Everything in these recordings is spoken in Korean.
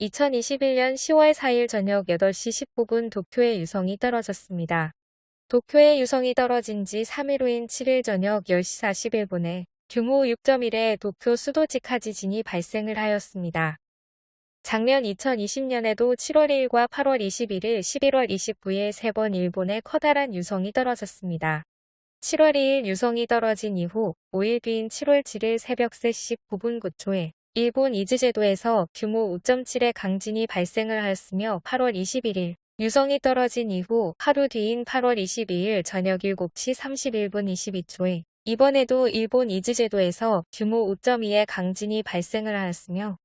2021년 10월 4일 저녁 8시 19분 도쿄의 유성이 떨어졌습니다. 도쿄의 유성이 떨어진 지 3일 후인 7일 저녁 10시 41분에 규모 6.1의 도쿄 수도직하 지진이 발생을 하였습니다. 작년 2020년에도 7월 1일과 8월 21일, 11월 29일 세 번 일본에 커다란 유성이 떨어졌습니다. 7월 2일 유성이 떨어진 이후 5일 뒤인 7월 7일 새벽 3시 9분 9초에 일본 이즈제도에서 규모 5.7의 강진이 발생을 하였으며 8월 21일 유성이 떨어진 이후 하루 뒤인 8월 22일 저녁 7시 31분 22초에 이번에도 일본 이즈제도에서 규모 5.2의 강진이 발생을 하였으며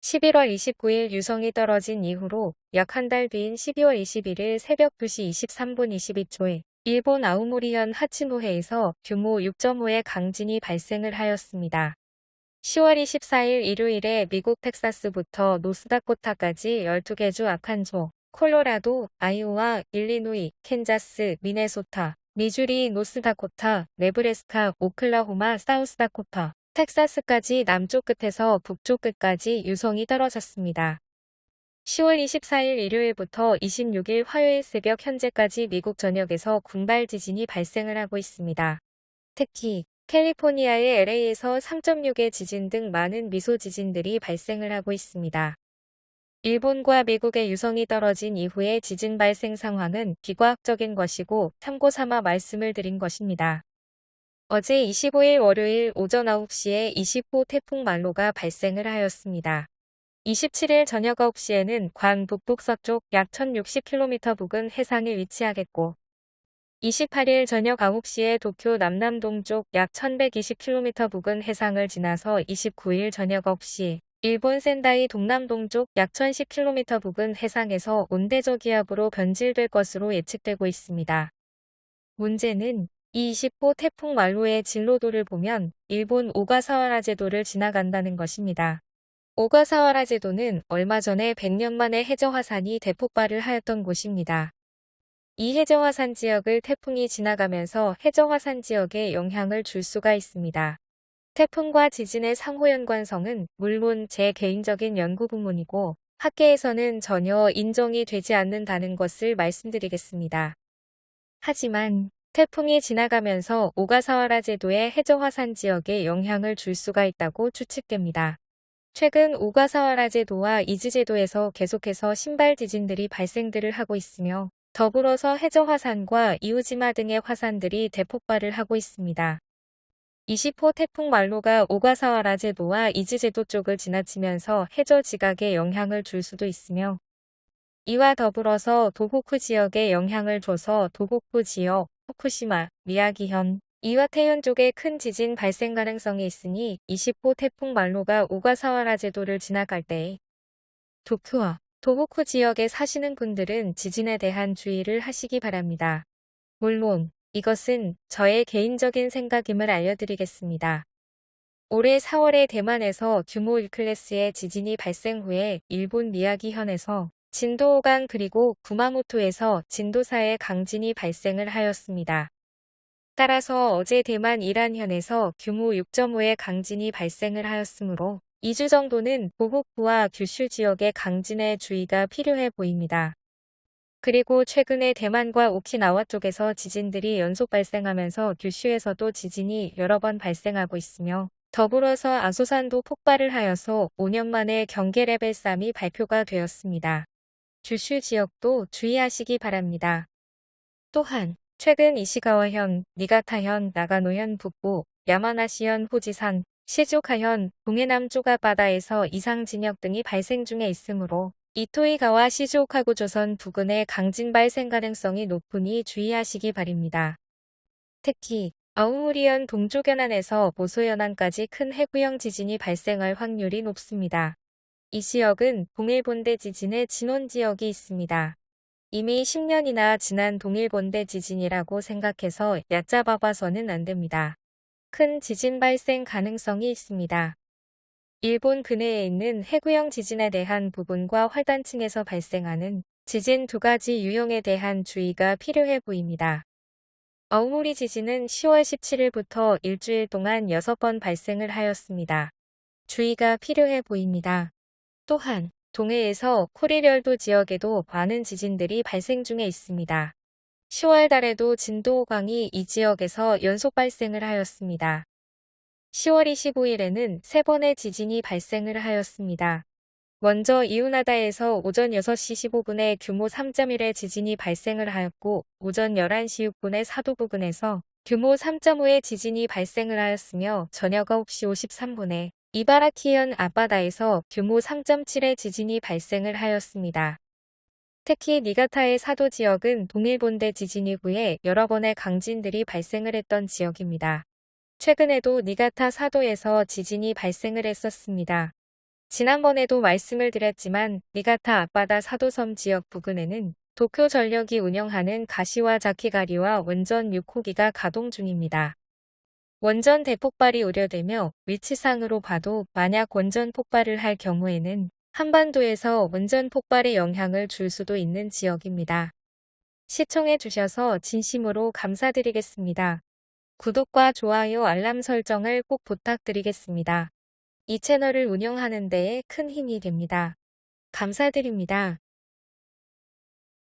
11월 29일 유성이 떨어진 이후로 약 한 달 뒤인 12월 21일 새벽 2시 23분 22초에 일본 아우모리현 하치노해에서 규모 6.5의 강진이 발생을 하였습니다. 10월 24일 일요일에 미국 텍사스부터 노스다코타까지 12개 주 아칸조, 콜로라도, 아이오와, 일리노이, 캔자스, 미네소타, 미주리, 노스다코타, 네브래스카, 오클라호마, 사우스다코타, 텍사스까지 남쪽 끝에서 북쪽 끝까지 유성이 떨어졌습니다. 10월 24일 일요일부터 26일 화요일 새벽 현재까지 미국 전역에서 군발 지진이 발생을 하고 있습니다. 특히 캘리포니아의 LA에서 3.6의 지진 등 많은 미소 지진들이 발생을 하고 있습니다. 일본과 미국의 유성이 떨어진 이후의 지진 발생 상황은 비과학적인 것이고 참고 삼아 말씀을 드린 것입니다. 어제 25일 월요일 오전 9시에 20호 태풍 말로가 발생을 하였습니다. 27일 저녁 9시에는 관 북북서쪽 약 1060km 부근 해상에 위치하겠고 28일 저녁 9시에 도쿄 남남 동쪽 약 1120km 부근 해상을 지나서 29일 저녁 9시 일본 센다이 동남 동쪽 약 1010km 부근 해상에서 온대저기압으로 변질될 것으로 예측되고 있습니다. 문제는 이 20호 태풍 말로의 진로도를 보면 일본 오가사와라 제도를 지나간다는 것입니다. 오가사와라 제도는 얼마 전에 100년 만에 해저 화산이 대폭발을 하였던 곳입니다. 이 해저 화산 지역을 태풍이 지나가면서 해저 화산 지역에 영향을 줄 수가 있습니다. 태풍과 지진의 상호 연관성은 물론 제 개인적인 연구 부문이고 학계에서는 전혀 인정이 되지 않는다는 것을 말씀드리겠습니다. 하지만 태풍이 지나가면서 오가사와라 제도의 해저 화산 지역에 영향을 줄 수가 있다고 추측됩니다. 최근 오가사와라 제도와 이즈 제도에서 계속해서 군발 지진들이 발생들을 하고 있으며 더불어서 해저 화산과 이우지마 등의 화산들이 대폭발을 하고 있습니다. 20호 태풍 말로가 오가사와라 제도와 이즈 제도 쪽을 지나치면서 해저 지각에 영향을 줄 수도 있으며 이와 더불어서 도호쿠 지역에 영향을 줘서 도호쿠 지역, 후쿠시마, 미야기현, 이와테현 쪽에 큰 지진 발생 가능성이 있으니 20호 태풍 말로가 오가사와라 제도를 지나갈 때 도쿄와 도호쿠 지역에 사시는 분들은 지진에 대한 주의를 하시기 바랍니다. 물론 이것은 저의 개인적인 생각임을 알려드리겠습니다. 올해 4월에 대만에서 규모 1클래스의 지진이 발생 후에 일본 미야기현에서 진도 5강 그리고 구마모토에서 진도 4의 강진이 발생을 하였습니다. 따라서 어제 대만 이란현에서 규모 6.5의 강진이 발생을 하였으므로 2주 정도는 보호쿠와 규슈 지역의 강진에 주의가 필요해 보입니다. 그리고 최근에 대만과 오키나와 쪽에서 지진들이 연속 발생하면서 규슈에서도 지진이 여러 번 발생하고 있으며 더불어서 아소산도 폭발을 하여서 5년 만에 경계 레벨 3이 발표가 되었습니다. 규슈 지역도 주의하시기 바랍니다. 또한 최근 이시가와현, 니가타현, 나가노현 북부, 야마나시현 호지산, 시조카현, 동해남 쪼가바다에서 이상 진역 등이 발생 중에 있으므로 이토이가와 시즈오카구 조선 부근의 강진 발생 가능성이 높으니 주의하시기 바랍니다. 특히 아우무리현 동쪽 연안에서 보소 연안까지 큰 해구형 지진이 발생할 확률이 높습니다. 이 지역은 동일본대 지진의 진원 지역이 있습니다. 이미 10년이나 지난 동일본대 지진이라고 생각해서 얕잡아 봐서는 안됩니다. 큰 지진 발생 가능성이 있습니다. 일본 근해에 있는 해구형 지진에 대한 부분과 활단층에서 발생하는 지진 두 가지 유형에 대한 주의가 필요해 보입니다. 어우무리 지진은 10월 17일부터 일주일 동안 6번 발생을 하였습니다. 주의가 필요해 보입니다. 또한 동해에서 쿠리별도 지역에도 많은 지진들이 발생 중에 있습니다. 10월 달에도 진도 5강이 이 지역에서 연속 발생을 하였습니다. 10월 25일에는 3번의 지진이 발생을 하였습니다. 먼저 이우나다에서 오전 6시 15분에 규모 3.1의 지진이 발생을 하였고 오전 11시 6분에 사도 부근에서 규모 3.5의 지진이 발생을 하였으며 저녁 9시 53분에 이바라키현 앞바다에서 규모 3.7의 지진이 발생을 하였습니다. 특히 니가타의 사도 지역은 동일본대 지진 이후에 여러 번의 강진들이 발생을 했던 지역입니다. 최근에도 니가타 사도에서 지진이 발생을 했었습니다. 지난번에도 말씀을 드렸지만 니가타 앞바다 사도섬 지역 부근에는 도쿄 전력이 운영하는 가시와 자키가리와 원전 6호기가 가동 중입니다. 원전 대폭발이 우려되며 위치상으로 봐도 만약 원전 폭발을 할 경우에는 한반도에서 원전 폭발에 영향을 줄 수도 있는 지역입니다. 시청해 주셔서 진심으로 감사드리겠습니다. 구독과 좋아요 알람 설정을 꼭 부탁드리겠습니다. 이 채널을 운영하는 데에 큰 힘이 됩니다. 감사드립니다.